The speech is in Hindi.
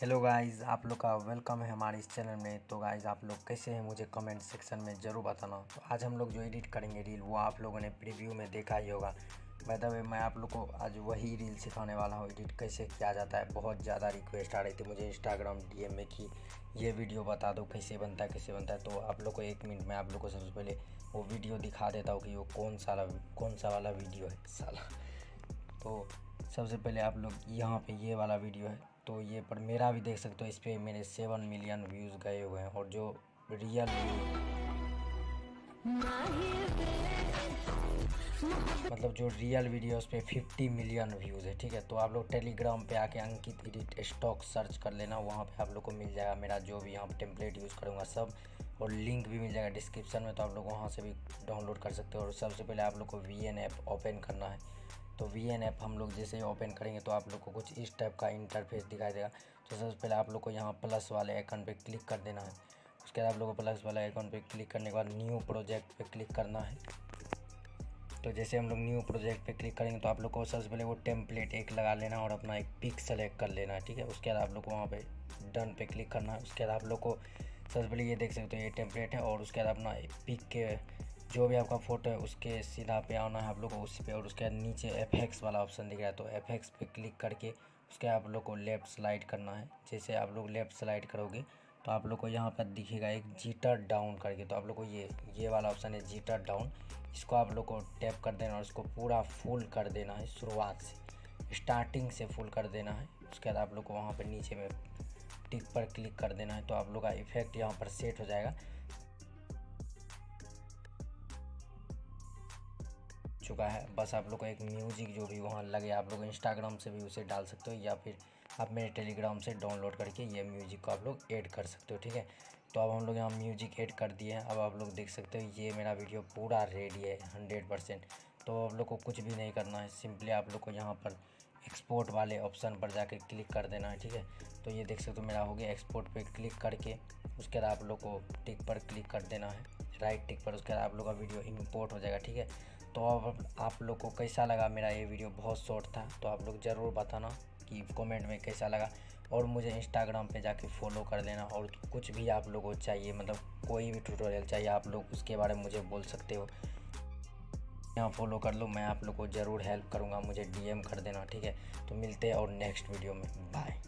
हेलो गाइस आप लोग का वेलकम है हमारे इस चैनल में। तो गाइस आप लोग कैसे हैं मुझे कमेंट सेक्शन में ज़रूर बताना। तो आज हम लोग जो एडिट करेंगे रील वो आप लोगों ने प्रीव्यू में देखा ही होगा। बाय द वे मैं आप लोग को आज वही रील सिखाने वाला हूँ। एडिट कैसे किया जाता है, बहुत ज़्यादा रिक्वेस्ट आ रही थी मुझे इंस्टाग्राम डी में कि ये वीडियो बता दो, कैसे बनता है, कैसे बनता है। तो आप लोग को एक मिनट में आप लोग को सबसे पहले वो वीडियो दिखा देता हूँ कि वो कौन सा कौन सा वाला वीडियो है, साला। तो सबसे पहले आप लोग यहाँ पे ये वाला वीडियो है। तो ये पर मेरा भी देख सकते हो, इस पर मेरे सेवन मिलियन व्यूज़ गए हुए हैं और जो रियल मतलब जो रियल वीडियो उस पर फिफ्टी मिलियन व्यूज़ है, ठीक है? तो आप लोग टेलीग्राम पे आके अंकित एडिट स्टॉक सर्च कर लेना, वहाँ पे आप लोग को मिल जाएगा मेरा जो भी यहाँ पे टेम्पलेट यूज़ करूँगा सब, और लिंक भी मिल जाएगा डिस्क्रिप्शन में तो आप लोग वहाँ से भी डाउनलोड कर सकते हो। और सबसे पहले आप लोग को वी एन ऐप ओपन करना है। तो वी एन ऐप हम लोग जैसे ओपन करेंगे तो आप लोग को कुछ इस टाइप का इंटरफेस दिखाई देगा। तो सबसे पहले आप लोग को यहाँ प्लस वाले आइकन पे क्लिक कर देना है। उसके बाद आप लोग को प्लस वाले आइकन पे क्लिक करने के बाद न्यू प्रोजेक्ट पे क्लिक करना है। तो जैसे हम लोग न्यू प्रोजेक्ट पे क्लिक करेंगे तो आप लोग को सबसे पहले वो टेम्पलेट एक लगा लेना और अपना एक पिक सेलेक्ट कर लेना है ठीक है? उसके बाद आप लोग को वहाँ पे डन पे क्लिक करना है। उसके बाद आप लोग को सबसे पहले ये देख सकते हो ये टेम्पलेट है और उसके बाद अपना पिक के जो भी आपका फ़ोटो है, उसके सीधा पे आना है आप लोग को उसी पे और उसके नीचे एफएक्स वाला ऑप्शन दिख रहा है। तो एफएक्स पे क्लिक करके उसके आप लोग को लेफ़्ट स्लाइड करना है। जैसे आप लोग लेफ़्ट स्लाइड करोगे तो आप लोग को यहाँ पर दिखेगा एक जीटर डाउन करके। तो आप लोग को ये ये वाला ऑप्शन है जीटर डाउन इसको आप लोग को टैप कर देना और इसको पूरा फुल कर देना है शुरुआत से। स्टार्टिंग से फुल कर देना है। उसके बाद आप लोग को वहाँ पर नीचे में टिक पर क्लिक कर देना है। तो आप लोग का इफ़ेक्ट यहाँ पर सेट हो जाएगा। चुका है। बस आप लोग को एक म्यूज़िक जो भी वहाँ लगे, आप लोग इंस्टाग्राम से भी उसे डाल सकते हो या फिर आप मेरे टेलीग्राम से डाउनलोड करके ये म्यूज़िक को आप लोग ऐड कर सकते हो, ठीक है? तो अब हम लोग यहाँ म्यूज़िक ऐड कर दिए हैं। अब आप लोग देख सकते हो, ये मेरा वीडियो पूरा रेडी है हंड्रेड परसेंट तो आप लोग को कुछ भी नहीं करना है सिंपली आप लोग को यहाँ पर एक्सपोर्ट वाले ऑप्शन पर जाके क्लिक कर देना है, ठीक है? तो ये देख सकते हो मेरा हो गया एक्सपोर्ट पे क्लिक करके, उसके बाद आप लोग को टिक पर क्लिक कर देना है। राइट टिक पर उसके बाद आप लोग का वीडियो इम्पोर्ट हो जाएगा, ठीक है? तो अब आप लोग को कैसा लगा मेरा ये वीडियो? बहुत शॉर्ट था तो आप लोग ज़रूर बताना कि कमेंट में कैसा लगा। और मुझे इंस्टाग्राम पे जाके फॉलो कर लेना और कुछ भी आप लोगों को चाहिए मतलब कोई भी ट्यूटोरियल चाहिए, आप लोग उसके बारे में मुझे बोल सकते हो। यहाँ फॉलो कर लो, मैं आप लोग को ज़रूर हेल्प करूँगा, मुझे डीएम कर देना, ठीक है? तो मिलते हैं और नेक्स्ट वीडियो में बाय